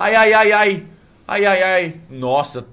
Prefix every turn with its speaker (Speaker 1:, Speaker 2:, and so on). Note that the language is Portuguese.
Speaker 1: Ai, ai, ai, ai. Ai, ai, ai. Nossa,